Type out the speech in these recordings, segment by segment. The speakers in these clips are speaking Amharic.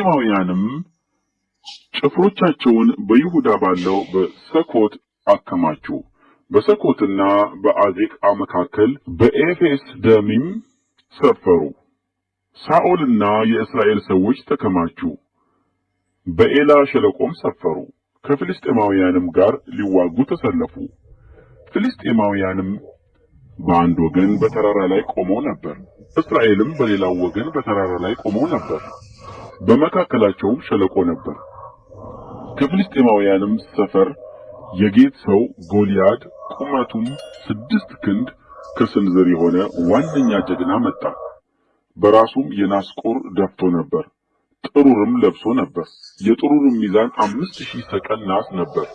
ፍልስጤማውያንም ጭፍሮቻቸውን በይሁዳ ባለው በሰኮት አከማቹ። በሰኮትና በአዜቃ መካከል በኤፌስ ደሚም ሰፈሩ። ሳኦልና የእስራኤል ሰዎች ተከማቹ። በኤላ ሸለቆም ሰፈሩ። ከፍልስጤማውያንም ጋር ሊዋጉ ተሰለፉ። ፍልስጤማውያንም በአንድ ወገን በተራራ ላይ ቆመው ነበር፣ እስራኤልም በሌላው ወገን በተራራ ላይ ቆመው ነበር። በመካከላቸውም ሸለቆ ነበር። ከፍልስጤማውያንም ሰፈር የጌት ሰው ጎልያድ ቁመቱም ስድስት ክንድ ከስንዝር የሆነ ዋነኛ ጀግና መጣ። በራሱም የናስ ቁር ደፍቶ ነበር። ጥሩርም ለብሶ ነበር። የጥሩርም ሚዛን አምስት ሺህ ሰቀል ናስ ነበር።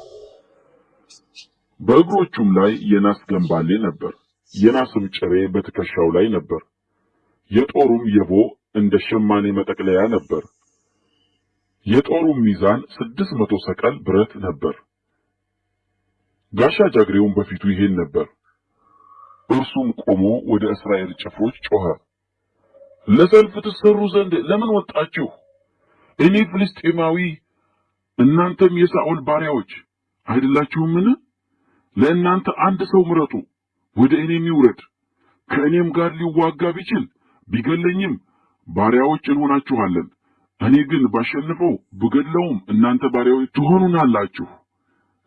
በእግሮቹም ላይ የናስ ገንባሌ ነበር። የናስም ጭሬ በትከሻው ላይ ነበር። የጦሩም የቦ እንደ ሸማኔ መጠቅለያ ነበር። የጦሩም ሚዛን ስድስት መቶ ሰቀል ብረት ነበር። ጋሻ ጃግሬውም በፊቱ ይሄድ ነበር። እርሱም ቆሞ ወደ እስራኤል ጭፍሮች ጮኸ፣ ለሰልፍ ትሰሩ ዘንድ ለምን ወጣችሁ? እኔ ፍልስጤማዊ እናንተም የሳኦል ባሪያዎች አይደላችሁምን? ለእናንተ አንድ ሰው ምረጡ፣ ወደ እኔም ይውረድ። ከእኔም ጋር ሊዋጋ ቢችል ቢገለኝም ባሪያዎች እንሆናችኋለን። እኔ ግን ባሸንፈው ብገድለውም እናንተ ባሪያዎች ትሆኑናላችሁ፣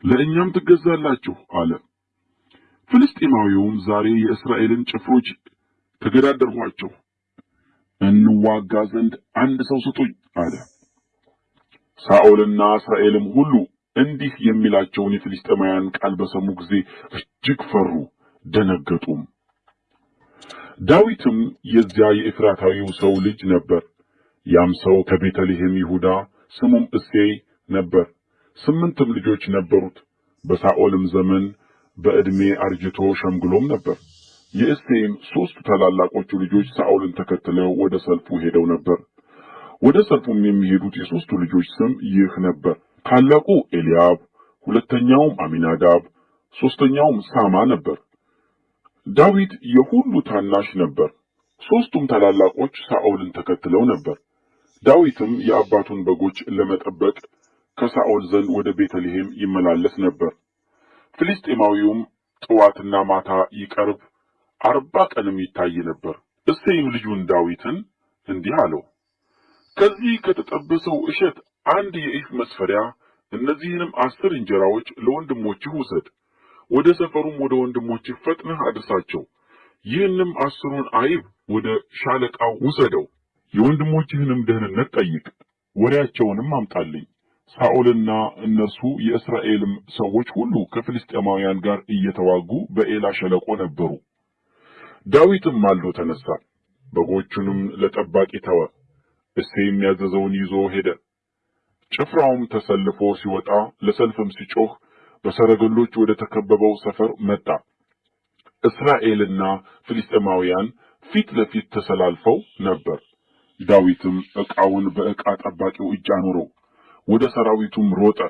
ለእኛም ትገዛላችሁ አለ። ፍልስጤማዊውም ዛሬ የእስራኤልን ጭፍሮች ተገዳደርኋቸው፣ እንዋጋ ዘንድ አንድ ሰው ስጡኝ አለ። ሳኦልና እስራኤልም ሁሉ እንዲህ የሚላቸውን የፍልስጤማውያን ቃል በሰሙ ጊዜ እጅግ ፈሩ፣ ደነገጡም። ዳዊትም የዚያ የኤፍራታዊው ሰው ልጅ ነበር። ያም ሰው ከቤተልሔም ይሁዳ፣ ስሙም እሴይ ነበር። ስምንትም ልጆች ነበሩት። በሳኦልም ዘመን በዕድሜ አርጅቶ ሸምግሎም ነበር። የእሴይም ሦስቱ ታላላቆቹ ልጆች ሳኦልን ተከትለው ወደ ሰልፉ ሄደው ነበር። ወደ ሰልፉም የሚሄዱት የሦስቱ ልጆች ስም ይህ ነበር። ታላቁ ኤልያብ፣ ሁለተኛውም አሚናዳብ፣ ሦስተኛውም ሳማ ነበር። ዳዊት የሁሉ ታናሽ ነበር። ሦስቱም ታላላቆች ሳኦልን ተከትለው ነበር። ዳዊትም የአባቱን በጎች ለመጠበቅ ከሳኦል ዘንድ ወደ ቤተልሔም ይመላለስ ነበር። ፍልስጤማዊውም ጥዋትና ማታ ይቀርብ አርባ ቀንም ይታይ ነበር። እሴይም ልጁን ዳዊትን እንዲህ አለው፣ ከዚህ ከተጠበሰው እሸት አንድ የኢፍ መስፈሪያ፣ እነዚህንም አስር እንጀራዎች ለወንድሞችህ ውሰድ። ወደ ሰፈሩም ወደ ወንድሞችህ ፈጥነህ አድርሳቸው። ይህንም አስሩን አይብ ወደ ሻለቃው ውሰደው። የወንድሞችህንም ደህንነት ጠይቅ፣ ወሬያቸውንም አምጣልኝ። ሳኦልና እነርሱ የእስራኤልም ሰዎች ሁሉ ከፍልስጤማውያን ጋር እየተዋጉ በኤላ ሸለቆ ነበሩ። ዳዊትም ማልዶ ተነሳ፣ በጎቹንም ለጠባቂ ተወ። እሴይም ያዘዘውን ይዞ ሄደ። ጭፍራውም ተሰልፎ ሲወጣ ለሰልፍም ሲጮህ በሰረገሎች ወደ ተከበበው ሰፈር መጣ። እስራኤልና ፍልስጤማውያን ፊት ለፊት ተሰላልፈው ነበር። ዳዊትም ዕቃውን በዕቃ ጠባቂው እጅ አኖረው፣ ወደ ሰራዊቱም ሮጠ፣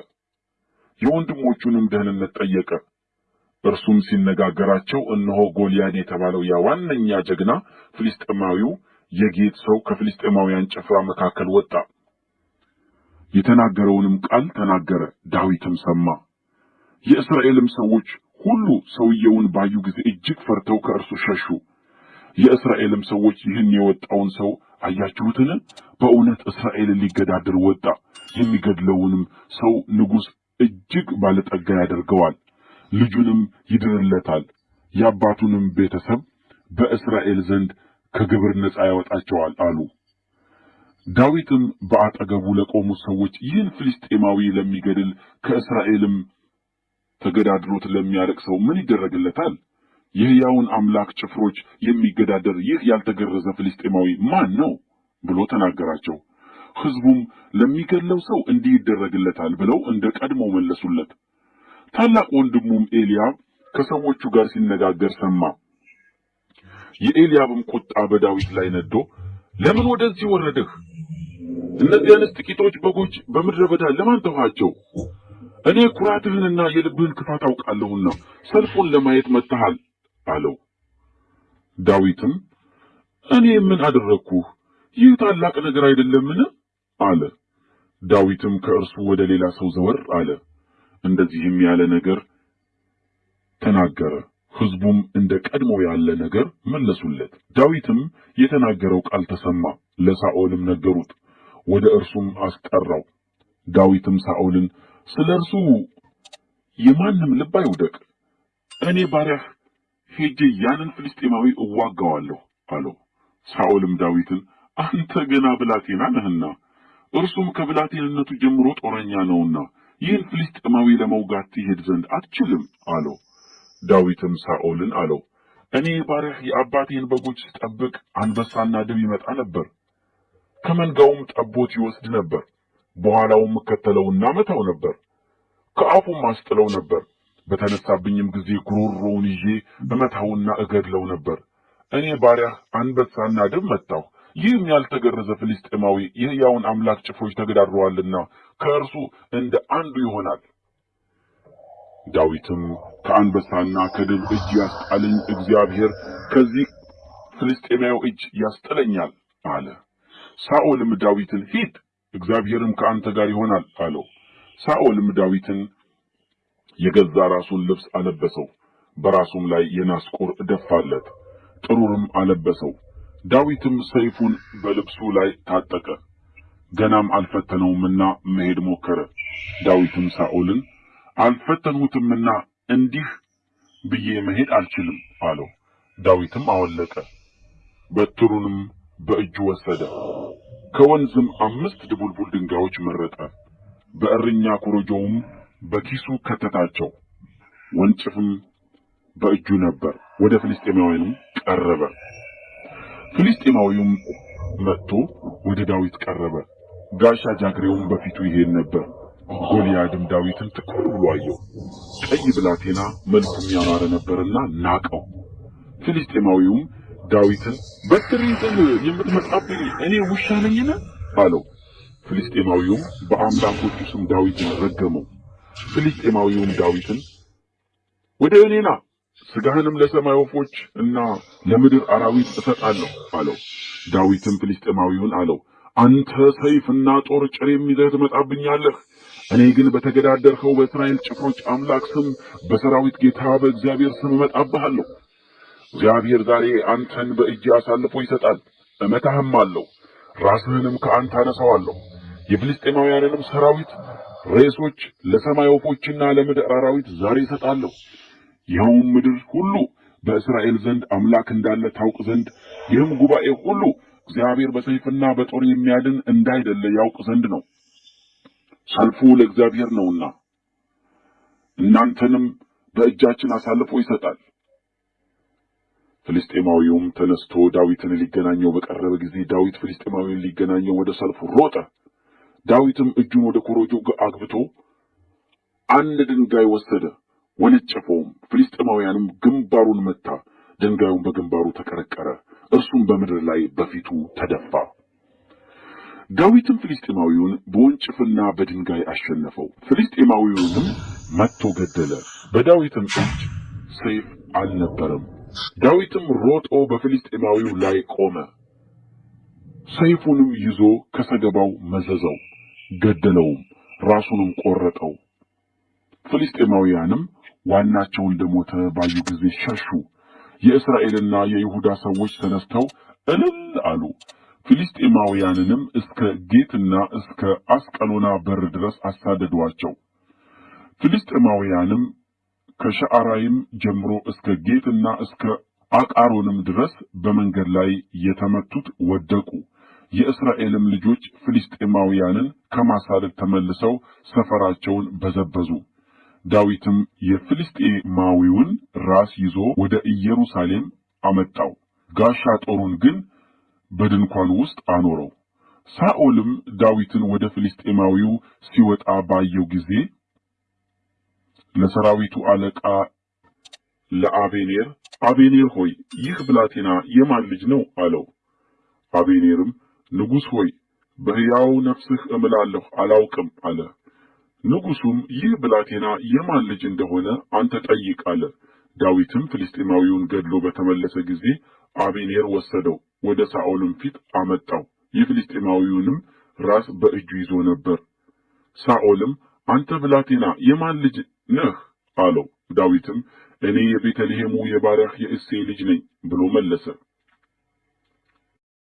የወንድሞቹንም ደህንነት ጠየቀ። እርሱም ሲነጋገራቸው እነሆ ጎልያድ የተባለው ያ ዋነኛ ጀግና ፍልስጤማዊው የጌት ሰው ከፍልስጤማውያን ጭፍራ መካከል ወጣ። የተናገረውንም ቃል ተናገረ፣ ዳዊትም ሰማ። የእስራኤልም ሰዎች ሁሉ ሰውየውን ባዩ ጊዜ እጅግ ፈርተው ከእርሱ ሸሹ። የእስራኤልም ሰዎች ይህን የወጣውን ሰው አያችሁትን? በእውነት እስራኤልን ሊገዳደር ወጣ። የሚገድለውንም ሰው ንጉሥ እጅግ ባለጠጋ ያደርገዋል፣ ልጁንም ይድርለታል፣ የአባቱንም ቤተሰብ በእስራኤል ዘንድ ከግብር ነፃ ያወጣቸዋል አሉ። ዳዊትም በአጠገቡ ለቆሙት ሰዎች ይህን ፍልስጤማዊ ለሚገድል ከእስራኤልም ተገዳድሮት ለሚያርቅ ሰው ምን ይደረግለታል? የሕያውን አምላክ ጭፍሮች የሚገዳደር ይህ ያልተገረዘ ፍልስጤማዊ ማን ነው ብሎ ተናገራቸው። ሕዝቡም ለሚገድለው ሰው እንዲህ ይደረግለታል ብለው እንደ ቀድሞ መለሱለት። ታላቅ ወንድሙም ኤልያብ ከሰዎቹ ጋር ሲነጋገር ሰማ። የኤልያብም ቁጣ በዳዊት ላይ ነዶ፣ ለምን ወደዚህ ወረድህ? እነዚያንስ ጥቂቶች በጎች በምድረ በዳ ለማን ተውሃቸው? እኔ ኩራትህንና የልብህን ክፋት አውቃለሁና ሰልፉን ለማየት መጥተሃል አለው። ዳዊትም እኔ ምን አደረግኩህ? ይህ ታላቅ ነገር አይደለምን? አለ። ዳዊትም ከእርሱ ወደ ሌላ ሰው ዘወር አለ፣ እንደዚህም ያለ ነገር ተናገረ። ሕዝቡም እንደ ቀድሞ ያለ ነገር መለሱለት። ዳዊትም የተናገረው ቃል ተሰማ፣ ለሳኦልም ነገሩት፣ ወደ እርሱም አስጠራው። ዳዊትም ሳኦልን ስለ እርሱ የማንም ልብ አይውደቅ፣ እኔ ባሪያህ ሄጄ ያንን ፍልስጤማዊ እዋጋዋለሁ አለው። ሳኦልም ዳዊትን አንተ ገና ብላቴና ነህና እርሱም ከብላቴንነቱ ጀምሮ ጦረኛ ነውና ይህን ፍልስጤማዊ ለመውጋት ትሄድ ዘንድ አትችልም አለው። ዳዊትም ሳኦልን አለው፣ እኔ ባሪያህ የአባቴን በጎች ስጠብቅ አንበሳና ድብ ይመጣ ነበር፣ ከመንጋውም ጠቦት ይወስድ ነበር። በኋላውም እከተለውና መታው ነበር፣ ከአፉም አስጥለው ነበር። በተነሳብኝም ጊዜ ጉሮሮውን ይዤ እመታውና እገድለው ነበር። እኔ ባሪያህ አንበሳና ድብ መታሁ። ይህም ያልተገረዘ ፍልስጤማዊ የሕያውን አምላክ ጭፍሮች ተገዳድረዋልና ከእርሱ እንደ አንዱ ይሆናል። ዳዊትም ከአንበሳና ከድብ እጅ ያስጣለኝ እግዚአብሔር ከዚህ ፍልስጤማዊ እጅ ያስጥለኛል አለ። ሳኦልም ዳዊትን ሂድ፣ እግዚአብሔርም ከአንተ ጋር ይሆናል አለው። ሳኦልም ዳዊትን የገዛ ራሱን ልብስ አለበሰው፣ በራሱም ላይ የናስ ቁር ደፋለት፣ ጥሩርም አለበሰው። ዳዊትም ሰይፉን በልብሱ ላይ ታጠቀ፣ ገናም አልፈተነውምና መሄድ ሞከረ። ዳዊትም ሳኦልን አልፈተንሁትምና እንዲህ ብዬ መሄድ አልችልም አለው። ዳዊትም አወለቀ፣ በትሩንም በእጁ ወሰደ፣ ከወንዝም አምስት ድቡልቡል ድንጋዮች መረጠ፣ በእረኛ ኮረጆውም በኪሱ ከተታቸው፣ ወንጭፍም በእጁ ነበር። ወደ ፍልስጤማውያንም ቀረበ። ፍልስጤማዊውም መጥቶ ወደ ዳዊት ቀረበ፣ ጋሻ ጃግሬውም በፊቱ ይሄድ ነበር። ጎልያድም ዳዊትን ትኩር ብሎ አየው፣ ቀይ ብላቴና መልኩም ያማረ ነበርና ናቀው። ፍልስጤማዊውም ዳዊትን በትር ይዘህ የምትመጣብኝ እኔ ውሻ ነኝን? አለው። ፍልስጤማዊውም በአምላኮቹ ስም ዳዊትን ረገመው። ፍልስጤማዊውም ዳዊትን ወደ እኔ ና ሥጋህንም ለሰማይ ወፎች እና ለምድር አራዊት እሰጣለሁ አለው። ዳዊትም ፍልስጤማዊውን አለው፣ አንተ ሰይፍና ጦር ጭሬም ይዘህ ትመጣብኛለህ። እኔ ግን በተገዳደርኸው በእስራኤል ጭፍሮች አምላክ ስም በሰራዊት ጌታ በእግዚአብሔር ስም እመጣብሃለሁ። እግዚአብሔር ዛሬ አንተን በእጅ አሳልፎ ይሰጣል፣ እመታህም አለው፣ ራስህንም ከአንተ አነሳዋለሁ። የፍልስጤማውያንንም ሰራዊት ሬሶች ለሰማይ ወፎችና ለምድር አራዊት ዛሬ እሰጣለሁ። ይኸውም ምድር ሁሉ በእስራኤል ዘንድ አምላክ እንዳለ ታውቅ ዘንድ ይህም ጉባኤ ሁሉ እግዚአብሔር በሰይፍና በጦር የሚያድን እንዳይደለ ያውቅ ዘንድ ነው። ሰልፉ ለእግዚአብሔር ነውና እናንተንም በእጃችን አሳልፎ ይሰጣል። ፍልስጤማዊውም ተነስቶ ዳዊትን ሊገናኘው በቀረበ ጊዜ ዳዊት ፍልስጤማዊውን ሊገናኘው ወደ ሰልፉ ሮጠ። ዳዊትም እጁን ወደ ኮረጆ አግብቶ አንድ ድንጋይ ወሰደ፣ ወነጨፈውም። ፍልስጤማውያንም ግንባሩን መታ፣ ድንጋዩም በግንባሩ ተቀረቀረ፣ እርሱም በምድር ላይ በፊቱ ተደፋ። ዳዊትም ፍልስጤማዊውን በወንጭፍና በድንጋይ አሸነፈው። ፍልስጤማዊውንም መትቶ ገደለ። በዳዊትም እጅ ሰይፍ አልነበረም። ዳዊትም ሮጦ በፍልስጤማዊው ላይ ቆመ፣ ሰይፉንም ይዞ ከሰገባው መዘዘው፣ ገደለውም፣ ራሱንም ቆረጠው። ፍልስጤማውያንም ዋናቸው እንደሞተ ባዩ ጊዜ ሸሹ። የእስራኤልና የይሁዳ ሰዎች ተነስተው እልል አሉ። ፍልስጤማውያንንም እስከ ጌትና እስከ አስቀሎና በር ድረስ አሳደዷቸው። ፍልስጤማውያንም ከሸዓራይም ጀምሮ እስከ ጌትና እስከ አቃሮንም ድረስ በመንገድ ላይ የተመቱት ወደቁ። የእስራኤልም ልጆች ፍልስጤማውያንን ከማሳደድ ተመልሰው ሰፈራቸውን በዘበዙ። ዳዊትም የፍልስጤማዊውን ራስ ይዞ ወደ ኢየሩሳሌም አመጣው፣ ጋሻ ጦሩን ግን በድንኳን ውስጥ አኖረው። ሳኦልም ዳዊትን ወደ ፍልስጤማዊው ሲወጣ ባየው ጊዜ ለሰራዊቱ አለቃ ለአቤኔር አቤኔር ሆይ ይህ ብላቴና የማን ልጅ ነው? አለው። አቤኔርም ንጉሥ ሆይ በሕያው ነፍስህ እምላለሁ አላውቅም አለ። ንጉሡም ይህ ብላቴና የማን ልጅ እንደሆነ አንተ ጠይቅ አለ። ዳዊትም ፍልስጤማዊውን ገድሎ በተመለሰ ጊዜ አቤኔር ወሰደው፣ ወደ ሳኦልም ፊት አመጣው። የፍልስጤማዊውንም ራስ በእጁ ይዞ ነበር። ሳኦልም አንተ ብላቴና የማን ልጅ ነህ አለው። ዳዊትም እኔ የቤተልሔሙ የባሪያህ የእሴይ ልጅ ነኝ ብሎ መለሰ።